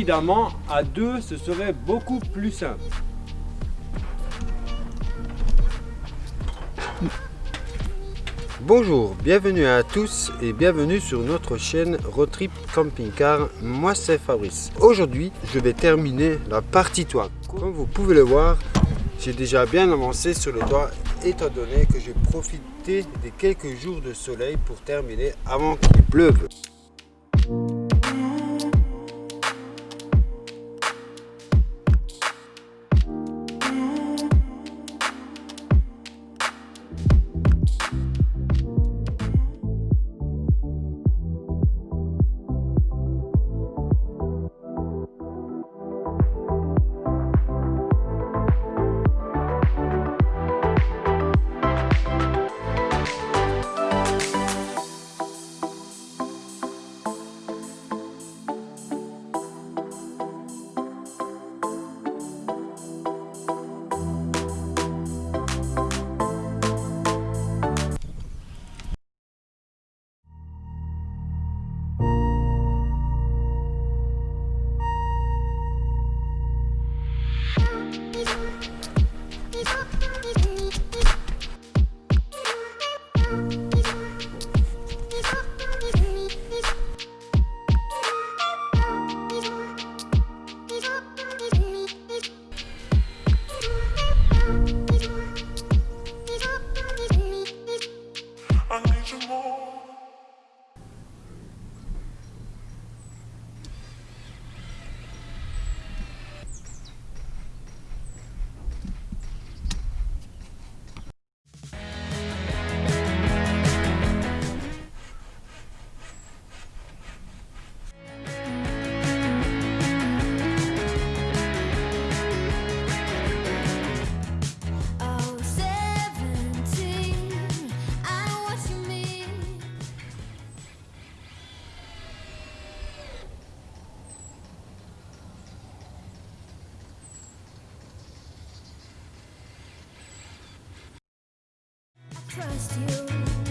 Évidemment, à deux, ce serait beaucoup plus simple. Bonjour, bienvenue à tous et bienvenue sur notre chaîne Roadtrip Camping Car. Moi c'est Fabrice. Aujourd'hui, je vais terminer la partie toit. Comme vous pouvez le voir, j'ai déjà bien avancé sur le toit étant donné que j'ai profité des quelques jours de soleil pour terminer avant qu'il pleuve. Trust you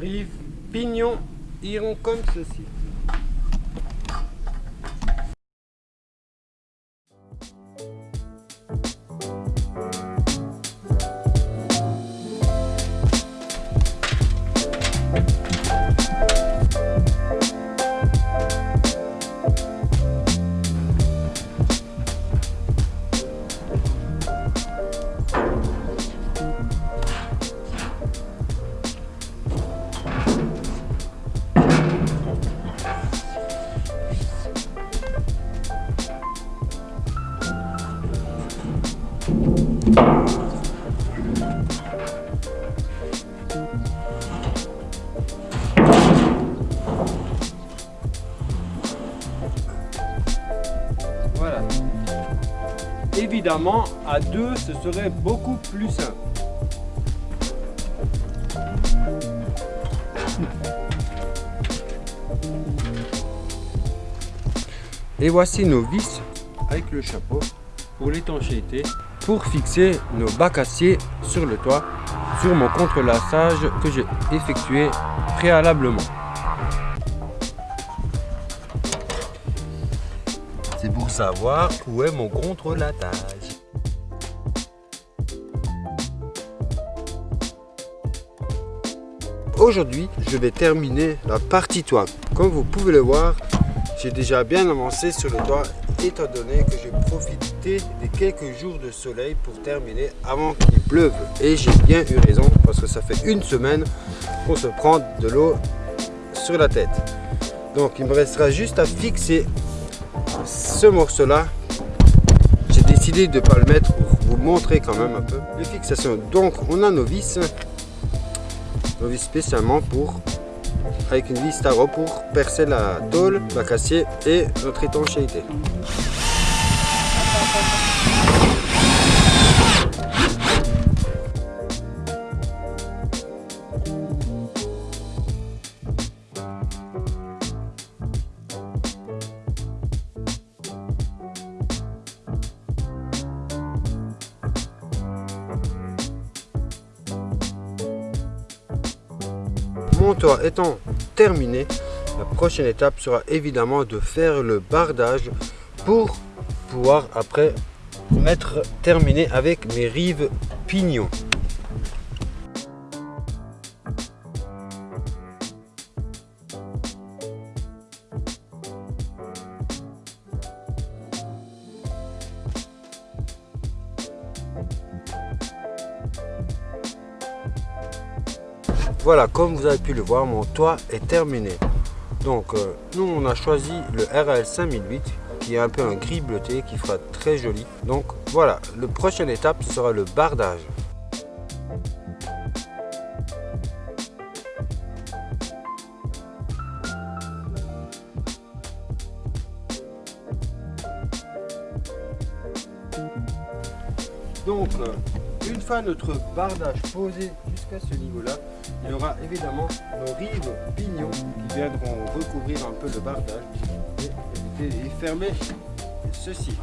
Les rives pignons iront comme ceci. Évidemment, à deux, ce serait beaucoup plus simple. Et voici nos vis avec le chapeau Pour l'étanchéité, pour fixer nos bacs acier sur le toit sur mon contrelassage que j'ai effectué préalablement. Pour savoir où est mon contrelassage. Aujourd'hui, je vais terminer la partie toit. Comme vous pouvez le voir, j'ai déjà bien avancé sur le toit étant donné que j'ai profité des quelques jours de soleil pour terminer avant qu'il pleuve. Et j'ai bien eu raison parce que ça fait une semaine qu'on se prend de l'eau sur la tête. Donc il me restera juste à fixer ce morceau là. J'ai décidé de ne pas le mettre pour vous montrer quand même un peu les fixations. Donc on a nos vis, nos vis spécialement pour avec une vis tarot pour percer la tôle, la cassier et notre étanchéité. Mon toit étant terminé, la prochaine étape sera évidemment de faire le bardage pour pouvoir après mettre terminé avec mes rives pignons. Voilà, comme vous avez pu le voir, mon toit est terminé. Donc, euh, nous, on a choisi le RL 5008 qui est un peu un gris bleuté qui fera très joli. Donc, voilà, la prochaine étape, sera le bardage. Donc, notre bardage posé jusqu'à ce niveau-là, il y aura évidemment nos rives pignons qui viendront recouvrir un peu le bardage et, et fermer ceci.